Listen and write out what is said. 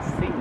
sí.